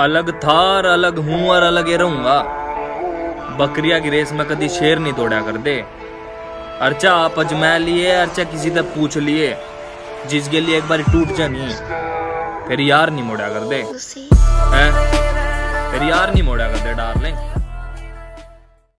अलग था और अलग हूँ और अलग ही रहूँगा। बकरिया की रेस में कभी शेर नहीं तोड़ा कर दे अर्चा आप अजमा लिए अर्चा किसी तक पूछ लिए। जिसके लिए एक बार टूट जानी फिर यार नहीं मोड़ा कर दे फिर यार नहीं मोड़ा कर दे डार्लिंग।